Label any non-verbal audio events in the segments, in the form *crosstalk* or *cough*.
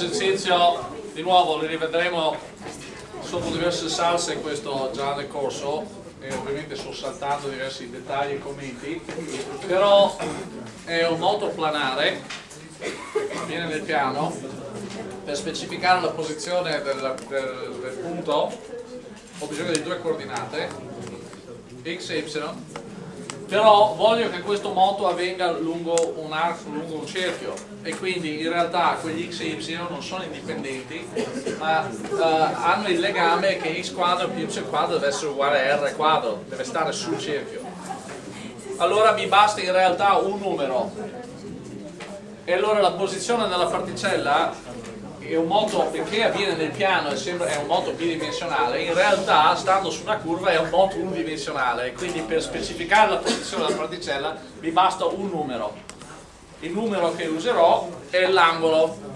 l'esercizio di nuovo li rivedremo sotto diverse salse questo già nel corso e ovviamente sto saltando diversi dettagli e commenti però è un moto planare viene nel piano per specificare la posizione del, del, del punto ho bisogno di due coordinate x e y però voglio che questo moto avvenga lungo un arco, lungo un cerchio. E quindi in realtà quegli x e y non sono indipendenti ma uh, hanno il legame che x quadro più y quadro deve essere uguale a r quadro, deve stare sul cerchio. Allora mi basta in realtà un numero. E allora la posizione della particella è un moto, perché avviene nel piano e sembra, è un moto bidimensionale, in realtà stando su una curva è un moto unidimensionale, quindi per specificare la posizione della particella mi basta un numero. Il numero che userò è l'angolo.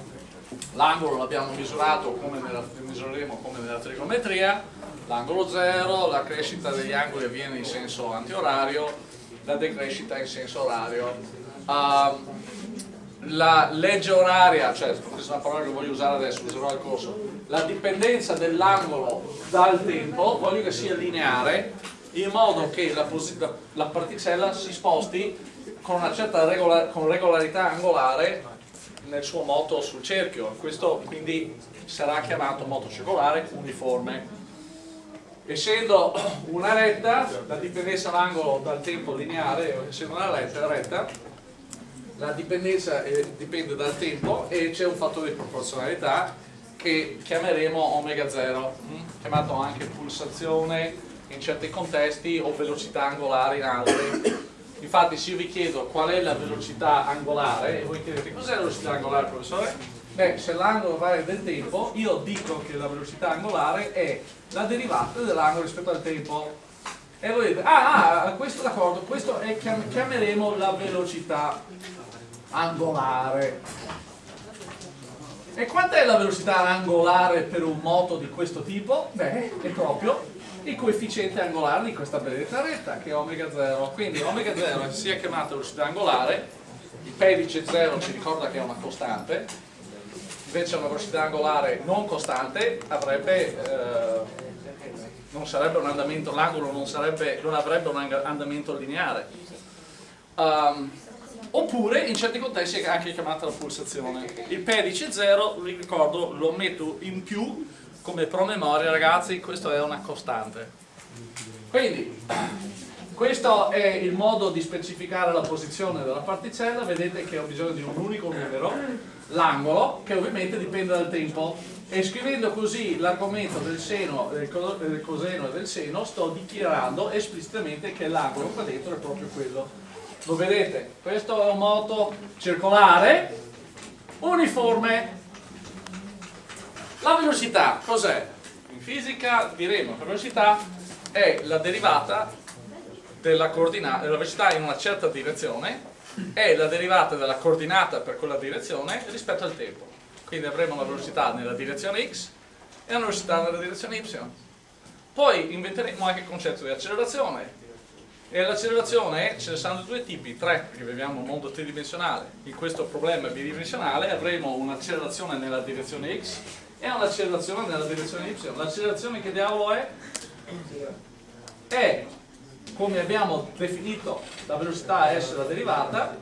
L'angolo l'abbiamo misurato come nella, misureremo come nella trigonometria, l'angolo 0, la crescita degli angoli avviene in senso antiorario, la decrescita in senso orario. Uh, la legge oraria, cioè questa è una parola che voglio usare adesso, userò al corso, la dipendenza dell'angolo dal tempo, voglio che sia lineare, in modo che la, la particella si sposti con una certa regola con regolarità angolare nel suo moto sul cerchio, questo quindi sarà chiamato moto circolare uniforme. Essendo una retta, la dipendenza dell'angolo dal tempo lineare, essendo una retta, retta la dipendenza eh, dipende dal tempo e c'è un fattore di proporzionalità che chiameremo omega 0, mm? chiamato anche pulsazione in certi contesti o velocità angolare in altri. Infatti se io vi chiedo qual è la velocità angolare e voi chiedete cos'è la velocità angolare professore? Beh, se l'angolo varia del tempo, io dico che la velocità angolare è la derivata dell'angolo rispetto al tempo. E voi dite, ah, ah questo d'accordo, questo è, chiameremo la velocità angolare. E quant'è la velocità angolare per un moto di questo tipo? Beh, è proprio il coefficiente angolare di questa benedetta retta, che è omega 0. Quindi omega 0 sia chiamata velocità angolare, il pedice 0 ci ricorda che è una costante, invece una velocità angolare non costante avrebbe, eh, non sarebbe un andamento, l'angolo non, non, avrebbe un andamento lineare. Um, oppure in certi contesti è anche chiamata la pulsazione. Il pedice 0, vi ricordo, lo metto in più come promemoria, ragazzi, questo è una costante. Quindi, questo è il modo di specificare la posizione della particella, vedete che ho bisogno di un unico numero, l'angolo, che ovviamente dipende dal tempo, e scrivendo così l'argomento del seno, del coseno e del seno, sto dichiarando esplicitamente che l'angolo qua dentro è proprio quello. Lo vedete, questo è un moto circolare uniforme. La velocità cos'è? in fisica diremo che la velocità è la derivata della coordinata della velocità in una certa direzione è la derivata della coordinata per quella direzione rispetto al tempo quindi avremo una velocità nella direzione x e una velocità nella direzione y poi inventeremo anche il concetto di accelerazione e l'accelerazione ce ne saranno due tipi, tre, perché viviamo un mondo tridimensionale. In questo problema bidimensionale avremo un'accelerazione nella direzione x e un'accelerazione nella direzione y. L'accelerazione che diavolo è? È, come abbiamo definito la velocità s la derivata,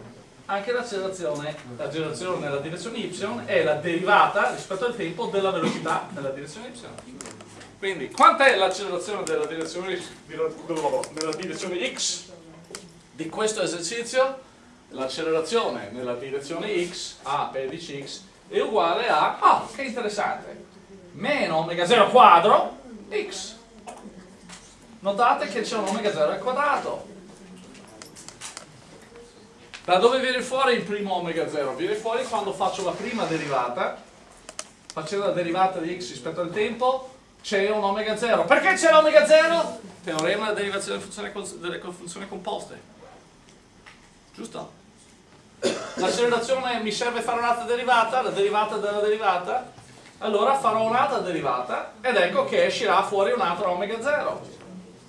anche l'accelerazione, l'accelerazione nella direzione y è la derivata rispetto al tempo della velocità nella direzione y. Quindi, quanta è l'accelerazione della direzione, nella direzione x di questo esercizio? L'accelerazione nella direzione x, a pedice x, è uguale a, ah, che interessante, meno omega 0 quadro x. Notate che c'è un omega 0 al quadrato. Da dove viene fuori il primo omega 0? Viene fuori quando faccio la prima derivata, facendo la derivata di x rispetto al tempo, c'è un omega 0. Perché c'è l'omega 0? Teorema della derivazione delle funzioni composte. Giusto? L'accelerazione mi serve fare un'altra derivata, la derivata della derivata, allora farò un'altra derivata ed ecco che uscirà fuori un altro omega 0.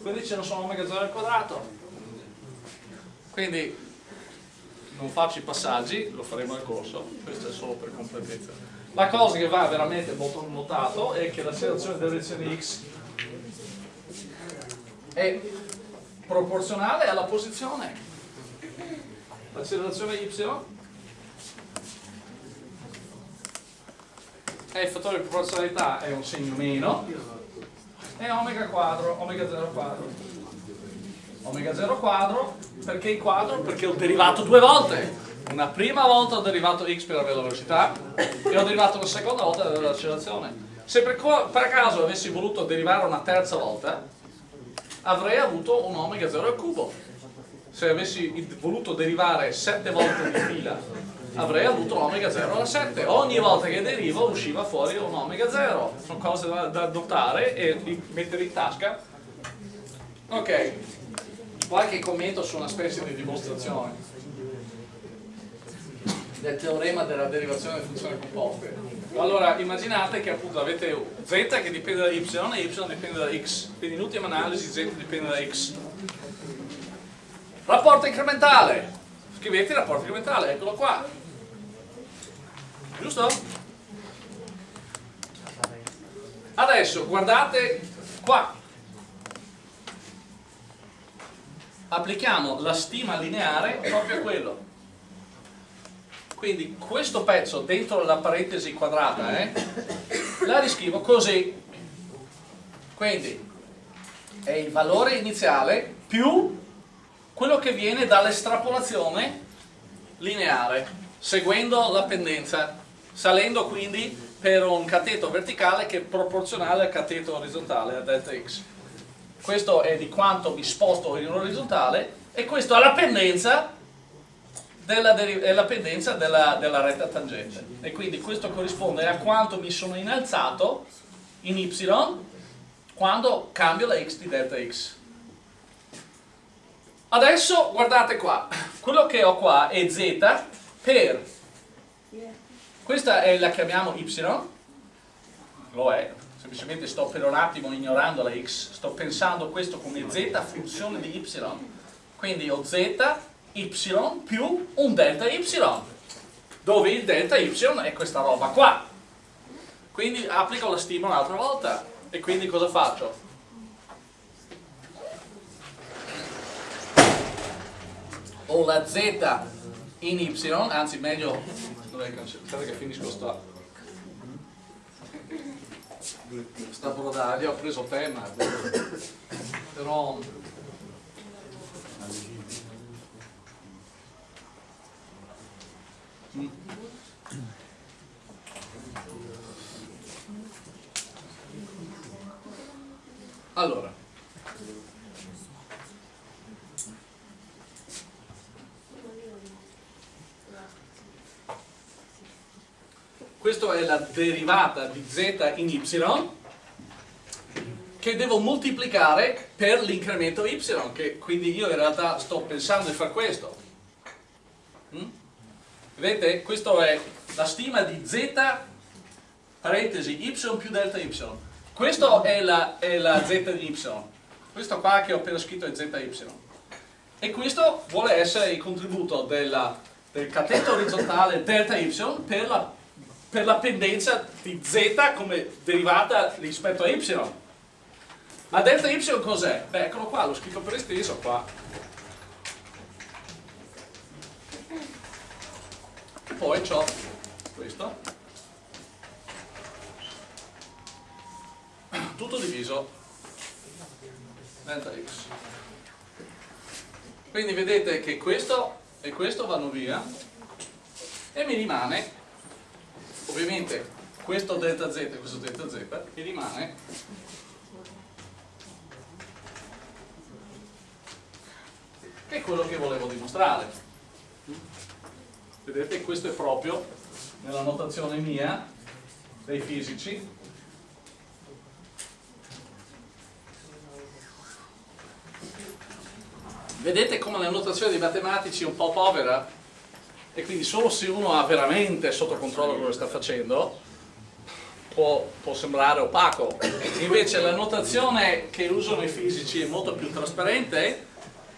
Quindi ce ne sono omega 0 al quadrato. Quindi non faccio i passaggi, lo faremo nel corso, questo è solo per completezza. La cosa che va veramente molto notato è che l'accelerazione della direzione x è proporzionale alla posizione. L'accelerazione y è il fattore di proporzionalità è un segno meno e omega quadro, omega 0 quadro. Omega 0 quadro, perché il quadro? Perché ho derivato due volte. Una prima volta ho derivato x per la velocità e ho derivato una seconda volta per l'accelerazione. Se per, per caso avessi voluto derivare una terza volta, avrei avuto un omega 0 al cubo. Se avessi voluto derivare 7 volte di fila, avrei avuto omega 0 alla 7. Ogni volta che derivo usciva fuori un omega 0. Sono cose da, da notare e mettere in tasca. Ok, qualche commento su una specie di dimostrazione del teorema della derivazione delle funzioni composte. Allora, immaginate che appunto avete z che dipende da y e y dipende da x, quindi in ultima analisi z dipende da x. Rapporto incrementale, scrivete il rapporto incrementale, eccolo qua. Giusto? Adesso guardate qua. Applichiamo la stima lineare proprio a quello quindi questo pezzo dentro la parentesi quadrata eh, la riscrivo così quindi è il valore iniziale più quello che viene dall'estrapolazione lineare seguendo la pendenza salendo quindi per un cateto verticale che è proporzionale al cateto orizzontale a delta x. Questo è di quanto mi sposto in orizzontale e questo è la pendenza della, della pendenza della, della, retta tangente. E quindi questo corrisponde a quanto mi sono innalzato in y quando cambio la x di delta x adesso guardate qua. Quello che ho qua è z per questa è, la chiamiamo y. Lo è. Semplicemente sto per un attimo ignorando la x. Sto pensando questo come z funzione di y. Quindi ho z y più un delta y. Dove il delta y è questa roba qua. Quindi applico la stima un'altra volta. E quindi cosa faccio? Ho la z in y anzi meglio aspetta che finisco sta sta brodaglia ho preso tema però allora questa è la derivata di z in y che devo moltiplicare per l'incremento y che quindi io in realtà sto pensando di fare questo mm? Vedete? Questa è la stima di z parentesi y più delta y. Questa è la, è la z di y. Questo qua che ho appena scritto è zy. E questo vuole essere il contributo della, del cateto orizzontale delta y per la, per la pendenza di z come derivata rispetto a y. Ma delta y cos'è? Beh, eccolo qua, l'ho scritto per esteso qua. poi ho questo tutto diviso delta x quindi vedete che questo e questo vanno via e mi rimane ovviamente questo delta z e questo delta z mi rimane che è quello che volevo dimostrare. Vedete questo è proprio nella notazione mia dei fisici. Vedete come la notazione dei matematici è un po' povera e quindi solo se uno ha veramente sotto controllo quello che sta facendo può, può sembrare opaco. Invece la notazione che usano i fisici è molto più trasparente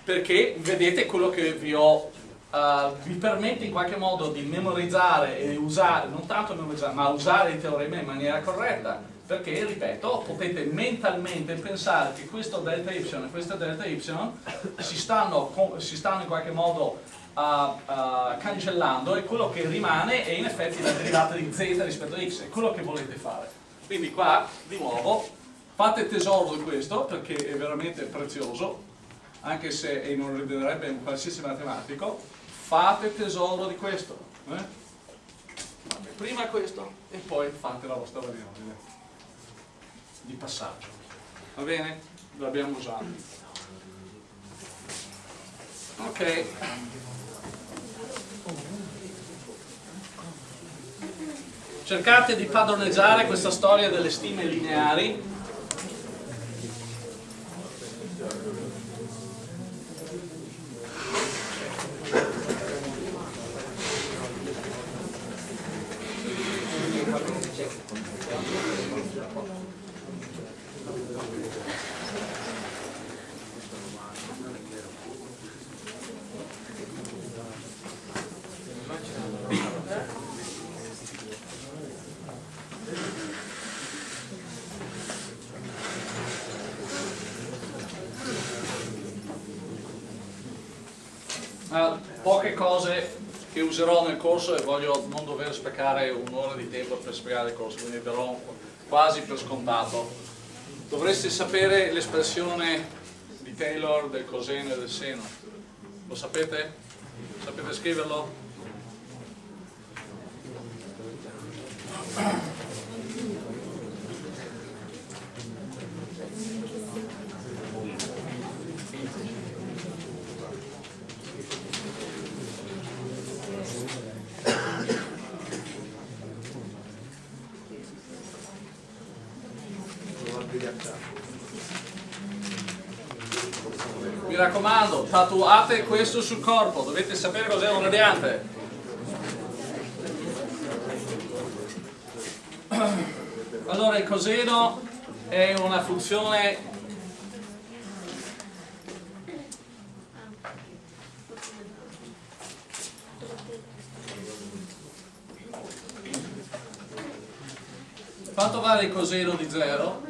perché vedete quello che vi ho uh, vi permette in qualche modo di memorizzare e usare, non tanto memorizzare, ma usare il teorema in maniera corretta, perché, ripeto, potete mentalmente pensare che questo delta y e questo delta y si stanno, si stanno in qualche modo uh, uh, cancellando e quello che rimane è in effetti la derivata di z rispetto a x, è quello che volete fare. Quindi qua, di nuovo, fate tesoro di questo perché è veramente prezioso, anche se non rivederebbe un qualsiasi matematico, fate tesoro di questo. Eh? Prima questo e poi fate la vostra variabile di passaggio. Va bene? L'abbiamo usato. Ok. Cercate di padroneggiare questa storia delle stime lineari userò nel corso e voglio non dover sprecare un'ora di tempo per spiegare il corso, quindi darò quasi per scontato. Dovreste sapere l'espressione di Taylor del coseno e del seno. Lo sapete? Sapete scriverlo? Mi raccomando, tatuate questo sul corpo, dovete sapere cos'è un radiante. Allora il coseno è una funzione Quanto vale il coseno di 0?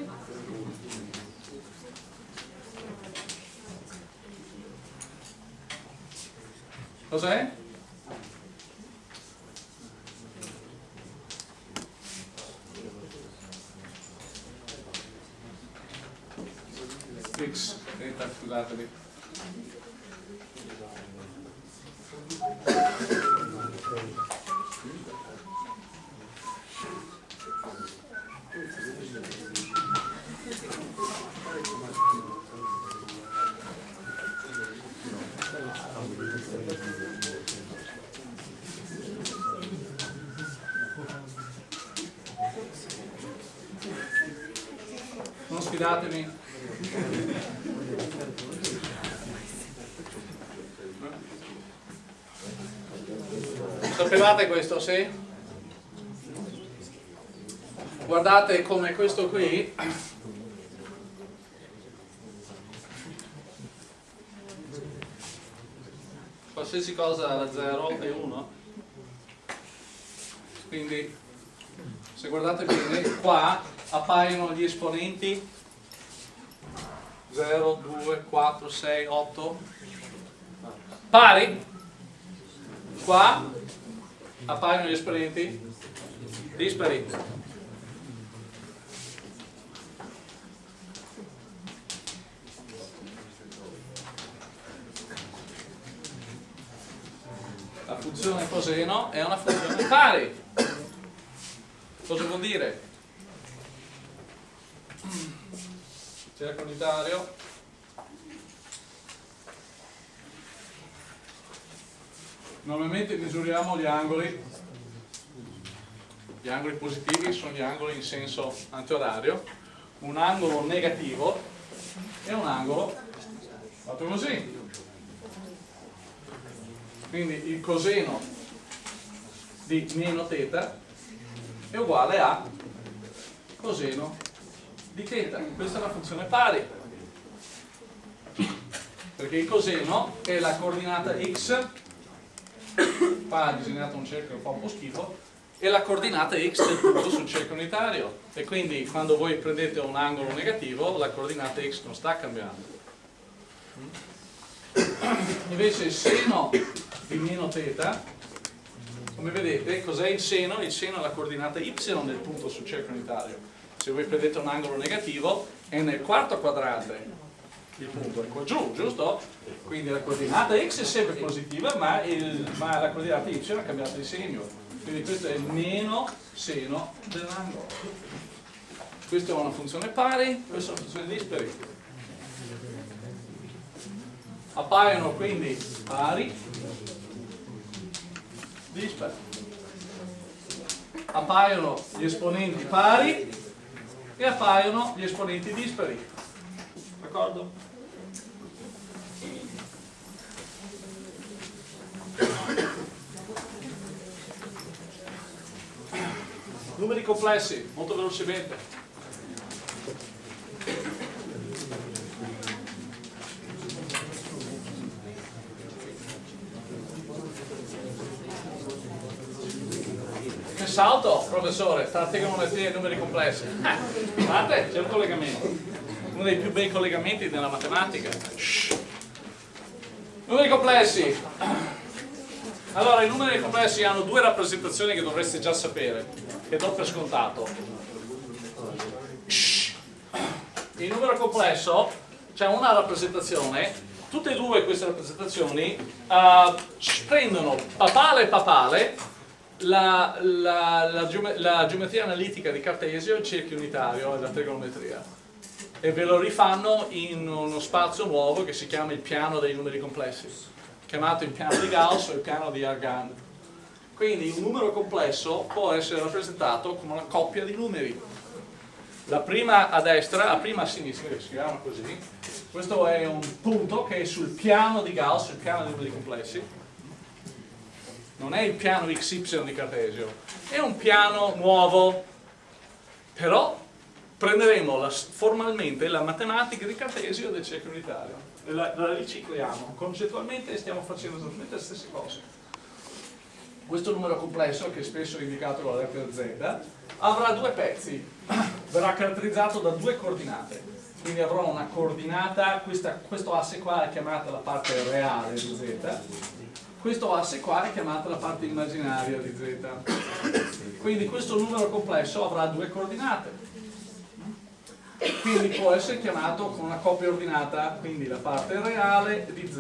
Cos'è? X, scusatemi. Sfidatemi. Sapevate questo, sì? Guardate come questo qui qualsiasi cosa da 0 è 1 quindi se guardate bene qua appaiono gli esponenti 0, 2, 4, 6, 8 pari. Qua. Appaiono gli esponenti dispari. La funzione coseno è una funzione pari. Cosa vuol dire? Cerco unitario normalmente misuriamo gli angoli. Gli angoli positivi sono gli angoli in senso antiorario un angolo negativo e un angolo fatto così. Quindi il coseno di meno θ è uguale a coseno di θ. Questa è la funzione pari. Perché il coseno è la coordinata x qua ha disegnato un cerchio che fa un po' schifo, e la coordinata x del punto sul cerchio unitario. E quindi quando voi prendete un angolo negativo, la coordinata x non sta cambiando. Invece il seno di meno θ, come vedete, cos'è il seno? Il seno è la coordinata y del punto sul cerchio unitario. Se voi prendete un angolo negativo, è nel quarto quadrante il punto è qua giù, giusto? Quindi la coordinata x è sempre positiva, ma, il, ma la coordinata y ha cambiato di segno. Quindi questo è meno seno dell'angolo. Questa è una funzione pari, questa è una funzione dispari. Appaiono quindi pari, dispari. Appaiono gli esponenti pari e appaiono gli esponenti dispari. D'accordo? Numeri complessi, molto velocemente. Che salto, professore, tra trigonometria e numeri complessi. Guardate, c'è un collegamento. Uno dei più bei collegamenti della matematica. Shhh. Numeri complessi. Allora, i numeri complessi hanno due rappresentazioni che dovreste già sapere, che do per scontato. Il numero complesso c'è una rappresentazione, tutte e due queste rappresentazioni uh, prendono papale papale la, la, la, la, geometria analitica di Cartesio, il cerchio unitario e la trigonometria e ve lo rifanno in uno spazio nuovo che si chiama il piano dei numeri complessi chiamato il piano di Gauss o il piano di Argand. Quindi un numero complesso può essere rappresentato come una coppia di numeri. La prima a destra, la prima a sinistra, che si chiama così, questo è un punto che è sul piano di Gauss, il piano dei numeri complessi. Non è il piano XY di Cartesio, è un piano nuovo, però prenderemo la, formalmente la matematica di Cartesio del cerchio unitario la, la ricicliamo, concettualmente stiamo facendo esattamente le stesse cose. Questo numero complesso, che spesso è indicato con la lettera Z, avrà due pezzi, *clears throat* verrà caratterizzato da due coordinate. Quindi avrò una coordinata, questa, questo asse qua è chiamata la parte reale di Z, questo asse qua è chiamata la parte immaginaria di Z. Quindi questo numero complesso avrà due coordinate quindi può essere chiamato con una coppia ordinata, quindi la parte reale di z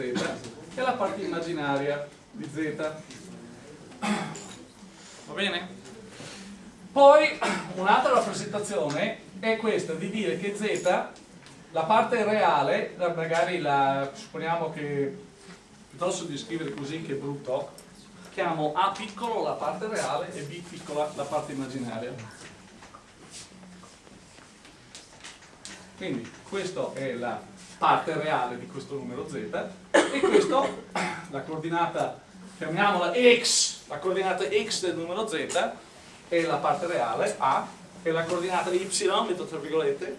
e la parte immaginaria di z. Va bene? Poi un'altra rappresentazione è questa di dire che z, la parte reale, magari la, supponiamo che piuttosto di scrivere così che è brutto, chiamo A piccolo la parte reale e B piccola la parte immaginaria. Quindi questa è la parte reale di questo numero z e questo, *coughs* la coordinata, chiamiamola x, la coordinata x del numero z è la parte reale, a, e la coordinata y, metto tra virgolette,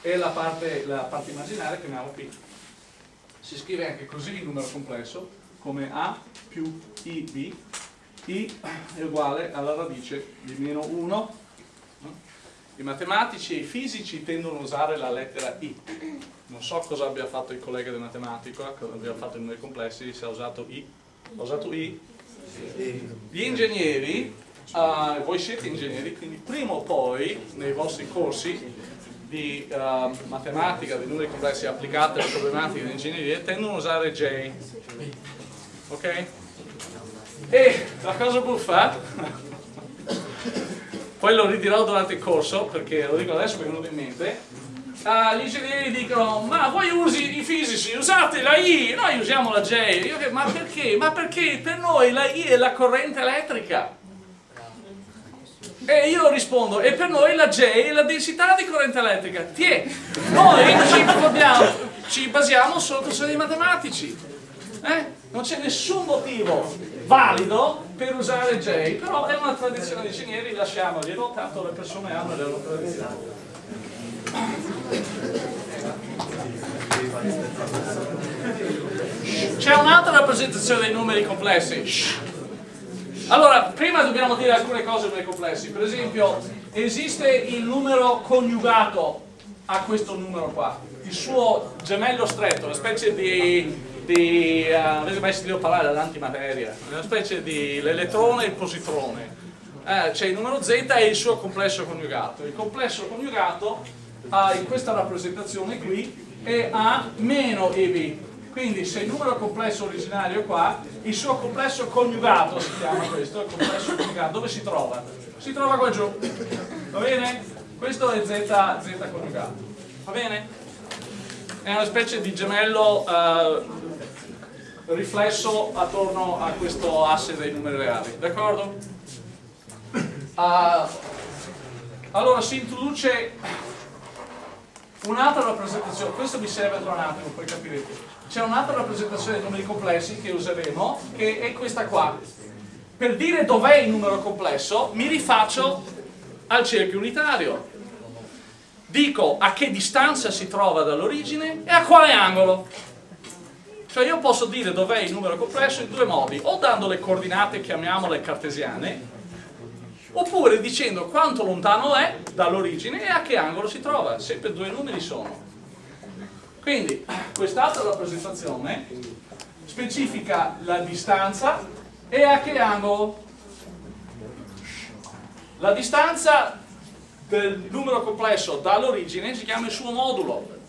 e la parte, la parte immaginaria, chiamiamola p. Si scrive anche così il numero complesso, come a più ib, i è uguale alla radice di meno 1 i matematici e i fisici tendono a usare la lettera I. Non so cosa abbia fatto il collega di matematica, cosa abbia fatto in numeri complessi, se ha usato I. Ha usato I? Gli ingegneri, uh, voi siete ingegneri, quindi prima o poi nei vostri corsi di uh, matematica, di numeri complessi applicati alle problematiche di ingegneria, tendono a usare J. Ok? E la cosa buffa poi lo ridirò durante il corso perché lo dico adesso perché è venuto in mente uh, gli ingegneri dicono ma voi usi i fisici usate la I noi usiamo la J Io, ma perché? ma perché per noi la I è la corrente elettrica e io rispondo e per noi la J è la densità di corrente elettrica Tiè, noi ci, ci basiamo sulla questione dei matematici eh? non c'è nessun motivo valido per usare J, però è una tradizione di ingegneri, lasciamoglielo, tanto le persone hanno le loro tradizioni. C'è un'altra rappresentazione dei numeri complessi. Allora, prima dobbiamo dire alcune cose numeri complessi. Per esempio, esiste il numero coniugato a questo numero qua, il suo gemello stretto, una specie di di, uh, avete mai sentito parlare dell'antimateria, una specie di l'elettrone e il positrone. Eh, c'è il numero z e il suo complesso coniugato. Il complesso coniugato ha in questa rappresentazione qui è A meno EB. Quindi se il numero complesso originario è qua, il suo complesso coniugato si chiama questo, il complesso coniugato, dove si trova? Si trova qua giù, va bene? Questo è Z, Z coniugato, va bene? È una specie di gemello uh, riflesso attorno a questo asse dei numeri reali, d'accordo? Uh, allora si introduce un'altra rappresentazione, questo mi serve tra un attimo poi capirete. C'è un'altra rappresentazione dei numeri complessi che useremo, che è questa qua. Per dire dov'è il numero complesso, mi rifaccio al cerchio unitario. Dico a che distanza si trova dall'origine e a quale angolo. Cioè io posso dire dov'è il numero complesso in due modi, o dando le coordinate, chiamiamole cartesiane, oppure dicendo quanto lontano è dall'origine e a che angolo si trova, sempre due numeri sono. Quindi quest'altra rappresentazione specifica la distanza e a che angolo. La distanza del numero complesso dall'origine si chiama il suo modulo.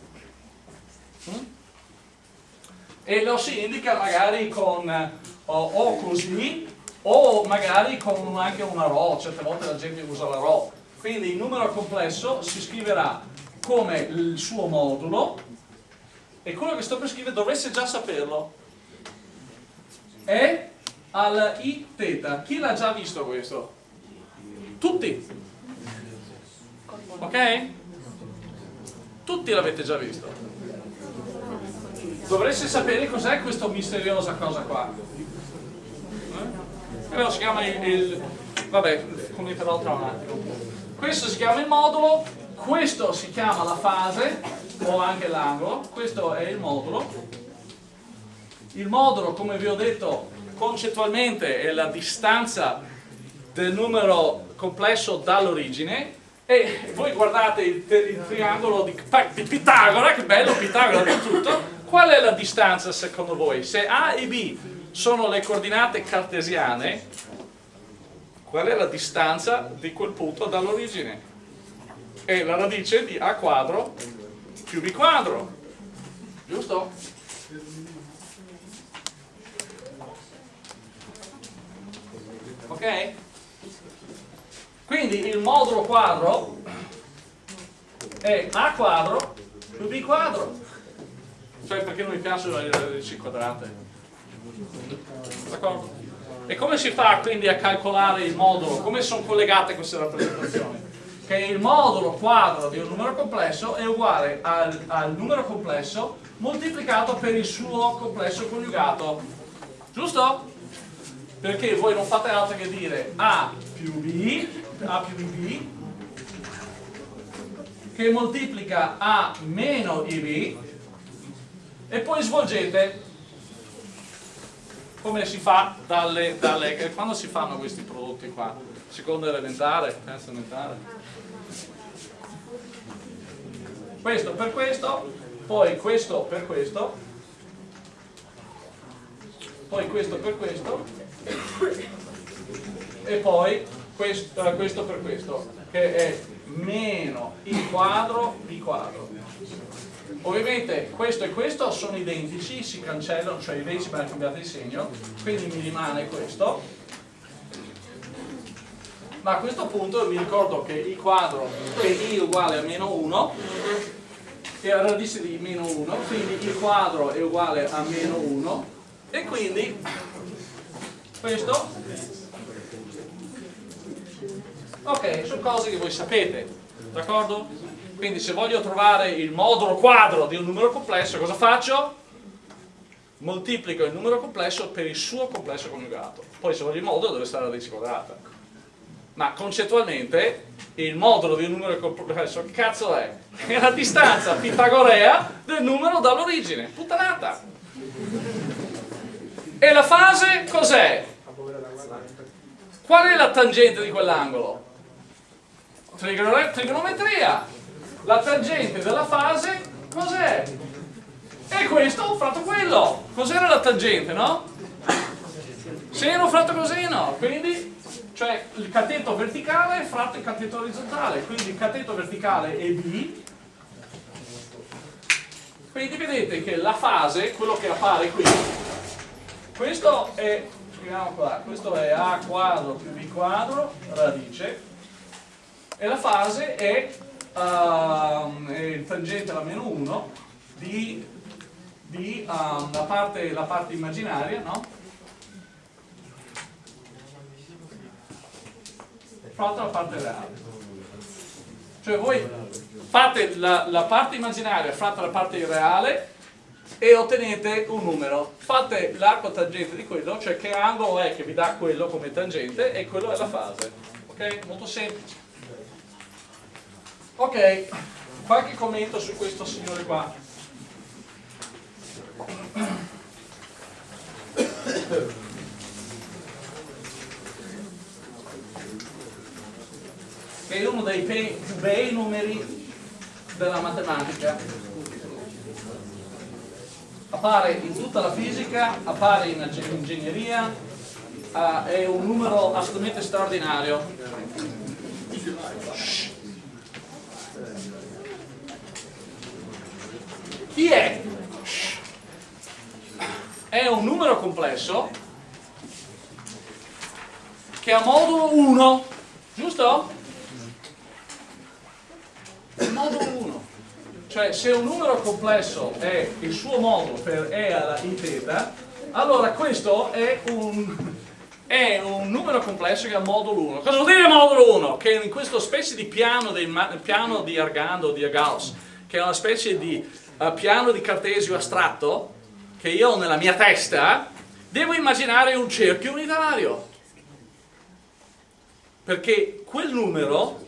Mm? e lo si indica magari con o, o così o magari con anche una RO, certe volte la gente usa la RO. Quindi il numero complesso si scriverà come il suo modulo e quello che sto per scrivere dovreste già saperlo. È al i θ. Chi l'ha già visto questo? Tutti. Ok? Tutti l'avete già visto dovreste sapere cos'è questa misteriosa cosa qua. Eh? si chiama il, il vabbè, commenterò tra un attimo. Questo si chiama il modulo, questo si chiama la fase, o anche l'angolo, questo è il modulo. Il modulo, come vi ho detto, concettualmente è la distanza del numero complesso dall'origine e voi guardate il, il triangolo di, di Pitagora, che bello Pitagora di tutto, qual è la distanza secondo voi? Se A e B sono le coordinate cartesiane, qual è la distanza di quel punto dall'origine? È la radice di A quadro più B quadro, giusto? Ok? Quindi il modulo quadro è A quadro più B quadro cioè perché non mi piacciono le radici quadrate. D'accordo? E come si fa quindi a calcolare il modulo? Come sono collegate queste rappresentazioni? Che il modulo quadro di un numero complesso è uguale al, al numero complesso moltiplicato per il suo complesso coniugato. Giusto? Perché voi non fate altro che dire A più B, A più B, che moltiplica A meno IB, e poi svolgete come si fa dalle, dalle quando si fanno questi prodotti qua seconda elementare, terza elementare questo per questo poi questo per questo poi questo per questo e poi questo, eh, questo per questo che è meno i quadro b quadro Ovviamente questo e questo sono identici, si cancellano, cioè i decimi hanno cambiato il segno, quindi mi rimane questo. Ma a questo punto mi ricordo che i quadro è i uguale a meno 1 e la radice di meno 1, quindi il quadro è uguale a meno 1 e quindi questo ok, sono cose che voi sapete, d'accordo? Quindi se voglio trovare il modulo quadro di un numero complesso, cosa faccio? Moltiplico il numero complesso per il suo complesso coniugato. Poi se voglio il modulo deve stare la radice quadrata. Ma concettualmente il modulo di un numero complesso che cazzo è? È la distanza pitagorea del numero dall'origine. Puttanata! E la fase cos'è? Qual è la tangente di quell'angolo? Trigonometria. La tangente della fase cos'è? E questo fratto quello. Cos'era la tangente, no? Seno fratto coseno. Quindi, cioè il cateto verticale fratto il cateto orizzontale. Quindi il cateto verticale è B. Quindi vedete che la fase, quello che appare qui, questo è, qua, questo è A quadro più B quadro, radice, e la fase è, uh, è il tangente alla meno 1 di, di um, la, parte, la parte immaginaria, no? Fatta la parte reale. Cioè voi fate la, la parte immaginaria fratta la parte reale e ottenete un numero. Fate l'arco tangente di quello, cioè che angolo è che vi dà quello come tangente e quello è la fase. Ok? Molto semplice. Ok, qualche commento su questo signore qua. *coughs* *coughs* Che è uno dei più bei numeri della matematica appare in tutta la fisica, appare in ingegneria, uh, è un numero assolutamente straordinario. Chi è? È un numero complesso che ha modulo 1, giusto? Modulo 1. Cioè se un numero complesso è il suo modulo per E alla I θ, allora questo è un, è un numero complesso che ha modulo 1. Cosa vuol dire modulo 1? Che in questo specie di piano, di, piano di Argando, di Gauss, che è una specie di uh, piano di Cartesio astratto, che io ho nella mia testa, devo immaginare un cerchio unitario. Perché quel numero,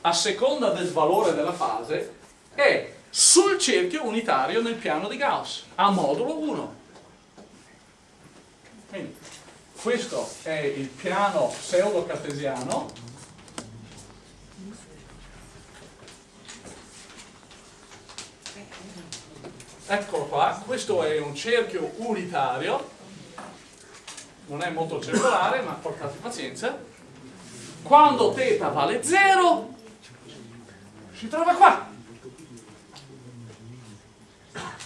a seconda del valore della fase, è sul cerchio unitario nel piano di Gauss, a modulo 1. Quindi, questo è il piano pseudo-cartesiano. Eccolo qua, questo è un cerchio unitario. Non è molto circolare ma portate pazienza. Quando θ vale 0 si trova qua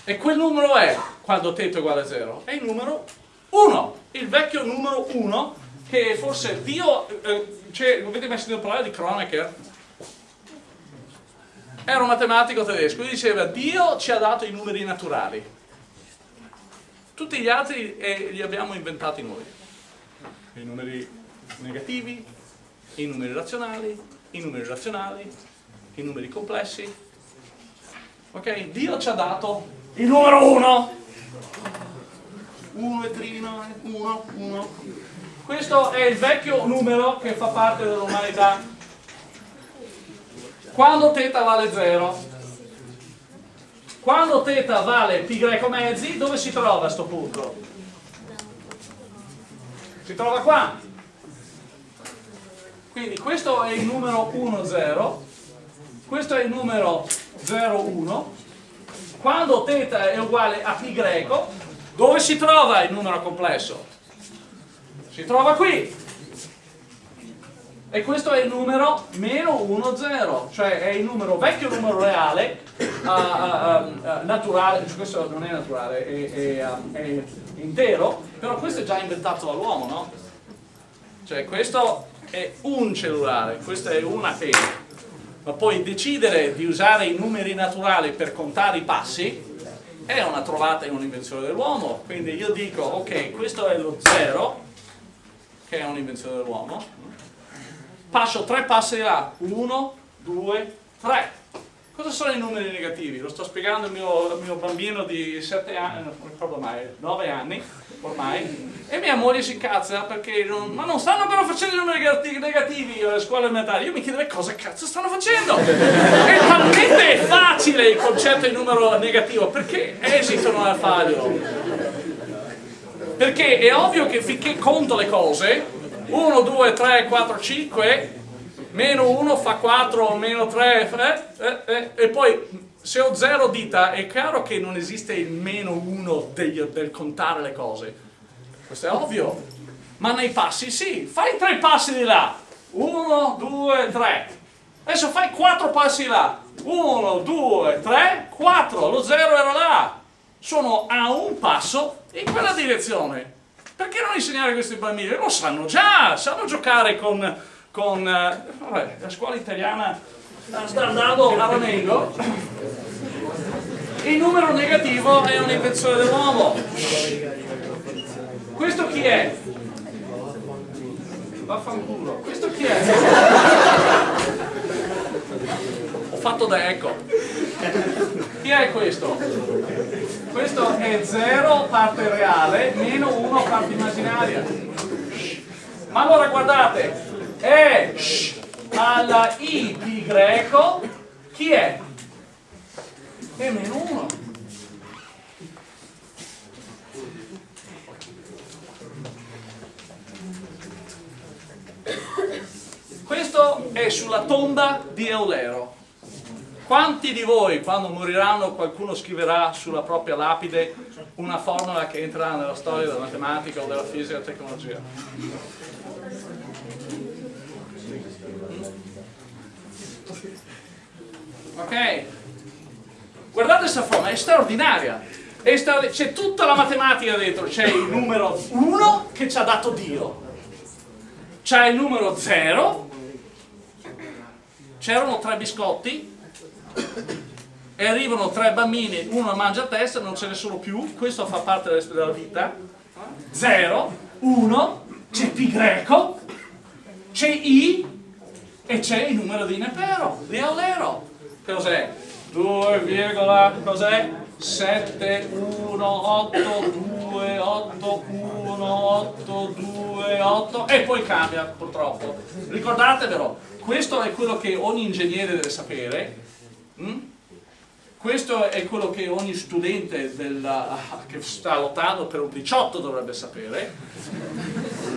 e quel numero è, quando θ è uguale a 0? È il numero 1, il vecchio numero 1 che forse Dio, eh, cioè, avete mai sentito parlare di Kronecker? Era un matematico tedesco, lui diceva Dio ci ha dato i numeri naturali, tutti gli altri eh, li abbiamo inventati noi, i numeri negativi, i numeri razionali, i numeri razionali, i numeri complessi, ok? Dio ci ha dato il numero 1 Uno e trina, uno. Questo è il vecchio numero che fa parte dell'umanità. Quando teta vale 0? Quando teta vale pi greco mezzi, dove si trova questo punto? Si trova qua. Quindi questo è il numero 1, 0, questo è il numero 0, 1, quando θ è uguale a π greco, dove si trova il numero complesso? Si trova qui. E questo è il numero meno 1, 0, cioè è il numero, vecchio numero reale, uh, uh, uh, naturale, cioè questo non è naturale, è, è, è intero, però questo è già inventato dall'uomo, no? Cioè questo è un cellulare, questa è una pena ma poi decidere di usare i numeri naturali per contare i passi è una trovata e un'invenzione dell'uomo. Quindi io dico ok questo è lo 0 che è un'invenzione dell'uomo. Passo tre passi là 1, 2, 3 cosa sono i numeri negativi? lo sto spiegando al mio, mio, bambino di 7 anni non ricordo mai 9 anni ormai. E mia moglie si cazza perché non, ma non stanno però facendo i numeri negativi alle scuole elementari. Io mi chiedo cosa cazzo stanno facendo? *laughs* È talmente facile il concetto di numero negativo. Perché esitano a farlo Perché è ovvio che finché conto le cose, 1, 2, 3, 4, 5, meno 1 fa 4, meno 3, eh, eh, eh, e poi se ho 0 dita è chiaro che non esiste il meno 1 del, del contare le cose. Questo è ovvio. Ma nei passi sì, fai tre passi di là. 1, 2, 3. Adesso fai 4 passi là. 1, 2, 3, 4. Lo 0 era là. Sono a un passo in quella direzione. Perché non insegnare a questi bambini? Lo sanno già, sanno giocare con... con eh, vabbè, la scuola italiana sta andando a ramengo. Il numero negativo è un'invenzione dell'uomo. Questo chi è? Vaffanculo. Questo chi è? Ho fatto da eco. Chi è questo? Questo è 0 parte reale meno 1 parte immaginaria. Ma allora guardate, è alla i di greco, chi è? È meno 1. Questo è sulla tomba di Eulero. Quanti di voi, quando moriranno, qualcuno scriverà sulla propria lapide una formula che entrerà nella storia della matematica o della fisica e della tecnologia? Ok? Guardate questa formula, è straordinaria. C'è tutta la matematica dentro, c'è il numero 1 che ci ha dato Dio, c'è il numero 0, c'erano tre biscotti e arrivano tre bambini, uno mangia a testa, non ce ne sono più, questo fa parte della vita, 0, 1, c'è pi greco, c'è i e c'è il numero di Nepero, di Aulero. Cos'è? 2, cos'è? 7, 1, 8, 2, 8, 1, 8, 2, 8 e poi cambia purtroppo. Ricordatevelo, questo è quello che ogni ingegnere deve sapere. Mm? Questo è quello che ogni studente della, che sta lottando per un 18 dovrebbe sapere.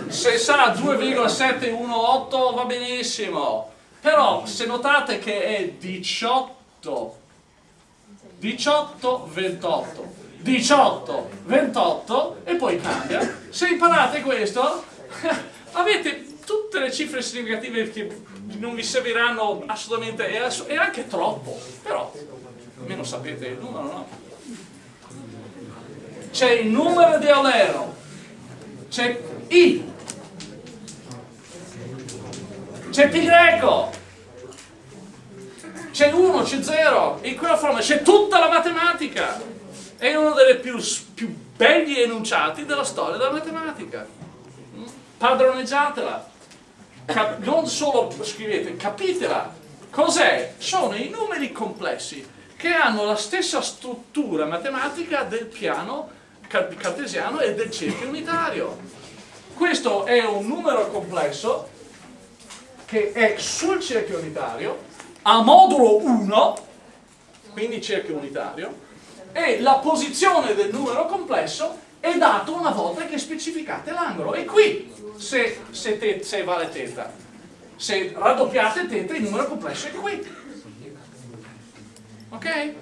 Se sa 2,718 va benissimo, però se notate che è 18 18, 28, 18, 28 e poi cambia. Se imparate questo, *laughs* avete tutte le cifre significative che non vi serviranno assolutamente, è anche troppo, però almeno sapete il numero, no? C'è il numero di Eulero, c'è I, c'è pi greco, c'è 1, c'è 0, in quella forma c'è tutta la matematica. È uno dei più, più belli enunciati della storia della matematica. Padroneggiatela. Cap non solo scrivete, capitela. Cos'è? Sono i numeri complessi che hanno la stessa struttura matematica del piano cartesiano e del cerchio unitario. Questo è un numero complesso che è sul cerchio unitario a modulo 1, quindi cerchio unitario, e la posizione del numero complesso è dato una volta che specificate l'angolo. E qui, se, se, te, se vale teta, se raddoppiate teta, il numero complesso è qui. Ok?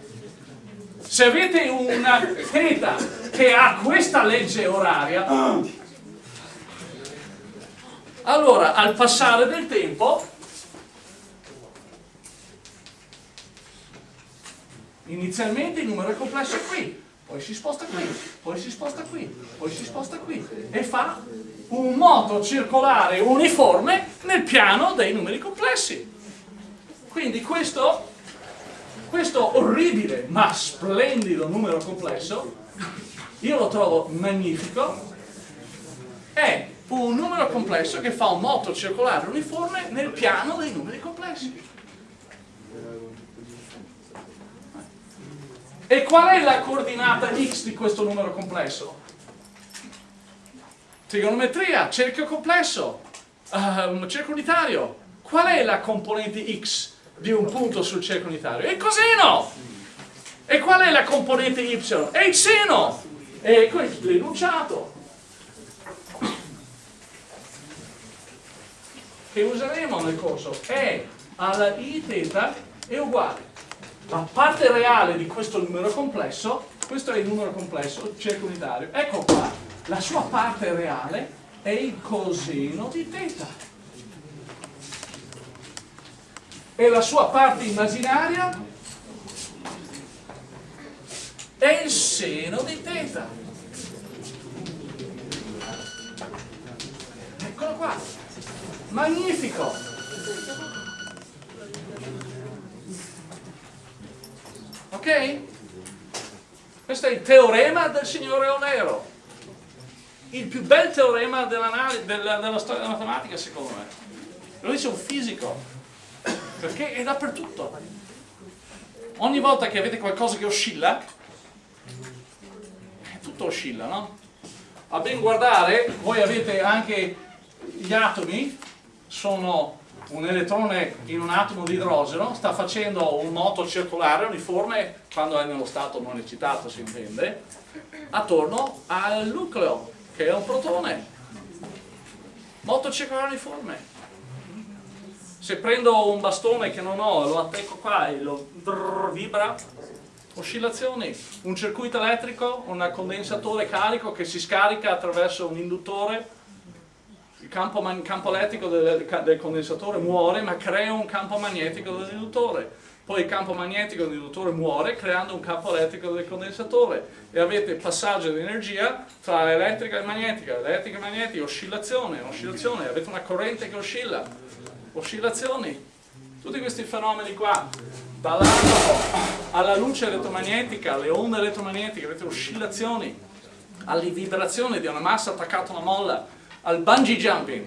Se avete una teta che ha questa legge oraria, allora al passare del tempo inizialmente il numero è complesso qui, poi si sposta qui, poi si sposta qui, poi si sposta qui e fa un moto circolare uniforme nel piano dei numeri complessi. Quindi questo, questo orribile ma splendido numero complesso, io lo trovo magnifico, è un numero complesso che fa un moto circolare uniforme nel piano dei numeri complessi. E qual è la coordinata x di questo numero complesso? Trigonometria, cerchio complesso, um, cerchio unitario. Qual è la componente x di un punto sul cerchio unitario? È coseno! E qual è la componente y? È il seno! Ecco l'enunciato. Che useremo nel corso. E alla i θ è uguale la parte reale di questo numero complesso, questo è il numero complesso, cerco unitario, ecco qua, la sua parte reale è il coseno di θ. E la sua parte immaginaria è il seno di θ. Eccolo qua. Magnifico. Ok? Questo è il teorema del signore Onero. Il più bel teorema della, della storia della matematica, secondo me. Lo dice un fisico. Perché è dappertutto. Ogni volta che avete qualcosa che oscilla, tutto oscilla, no? A ben guardare, voi avete anche gli atomi, sono un elettrone in un atomo di idrogeno, sta facendo un moto circolare uniforme, quando è nello stato non eccitato si intende, attorno al nucleo, che è un protone. Moto circolare uniforme. Se prendo un bastone che non ho, lo attacco qua e lo drrr, vibra, oscillazioni, un circuito elettrico, un condensatore carico che si scarica attraverso un induttore, il campo, campo elettrico del, del, condensatore muore ma crea un campo magnetico dell'induttore, poi il campo magnetico dell'induttore muore creando un campo elettrico del condensatore. E avete passaggio di energia tra elettrica e magnetica, elettrica e magnetica, oscillazione, oscillazione, avete una corrente che oscilla, oscillazioni, tutti questi fenomeni qua dall'atomo alla luce elettromagnetica, alle onde elettromagnetiche, avete oscillazioni, alle vibrazioni di una massa attaccata a una molla, al bungee jumping,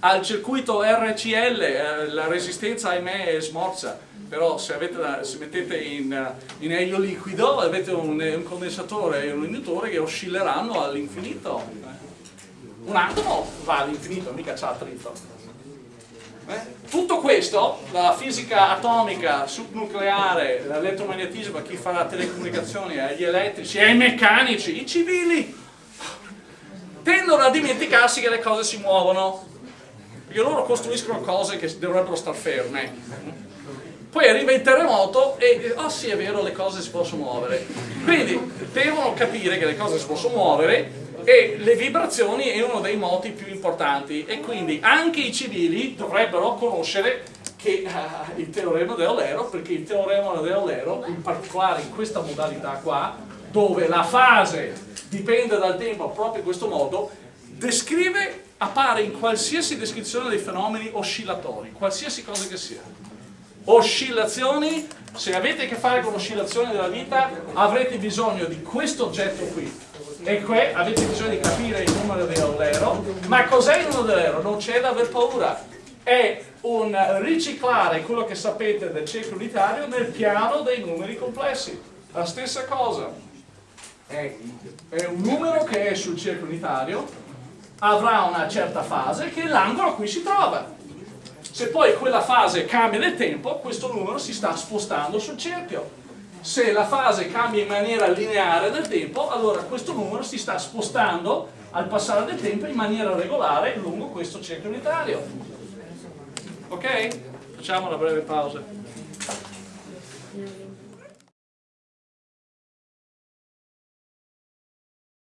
al circuito RCL, eh, la resistenza ahimè è smorza, però se, avete, se mettete in, in, elio liquido avete un, un condensatore e un induttore che oscilleranno all'infinito. Un atomo va all'infinito, mica c'ha attrito. Eh? Tutto questo, la fisica atomica, subnucleare, l'elettromagnetismo, chi fa telecomunicazioni, eh, gli elettrici, e i meccanici, i civili, tendono a dimenticarsi che le cose si muovono, perché loro costruiscono cose che dovrebbero star ferme. Poi arriva il terremoto e, oh sì è vero, le cose si possono muovere. Quindi devono capire che le cose si possono muovere e le vibrazioni è uno dei moti più importanti e quindi anche i civili dovrebbero conoscere che, uh, il teorema di Eulero perché il teorema di Eulero in particolare in questa modalità qua dove la fase dipende dal tempo proprio in questo modo descrive, appare in qualsiasi descrizione dei fenomeni oscillatori qualsiasi cosa che sia. Oscillazioni se avete a che fare con oscillazioni della vita avrete bisogno di questo oggetto qui. E qui avete bisogno di capire il numero di Eulero, ma cos'è il numero di Eulero? Non c'è da aver paura, è un riciclare quello che sapete del cerchio unitario nel piano dei numeri complessi, la stessa cosa, è, è un numero che è sul cerchio unitario, avrà una certa fase che l'angolo a cui si trova, se poi quella fase cambia nel tempo, questo numero si sta spostando sul cerchio se la fase cambia in maniera lineare nel tempo, allora questo numero si sta spostando al passare del tempo in maniera regolare lungo questo cerchio unitario. Ok? Facciamo una breve pausa.